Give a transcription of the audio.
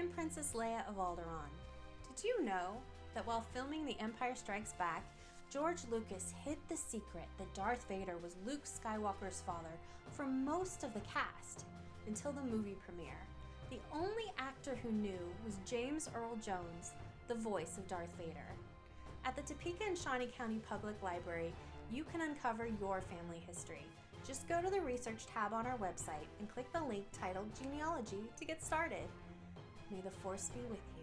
I'm Princess Leia of Alderaan. Did you know that while filming The Empire Strikes Back, George Lucas hid the secret that Darth Vader was Luke Skywalker's father from most of the cast until the movie premiere. The only actor who knew was James Earl Jones, the voice of Darth Vader. At the Topeka and Shawnee County Public Library, you can uncover your family history. Just go to the research tab on our website and click the link titled Genealogy to get started. May the Force be with you.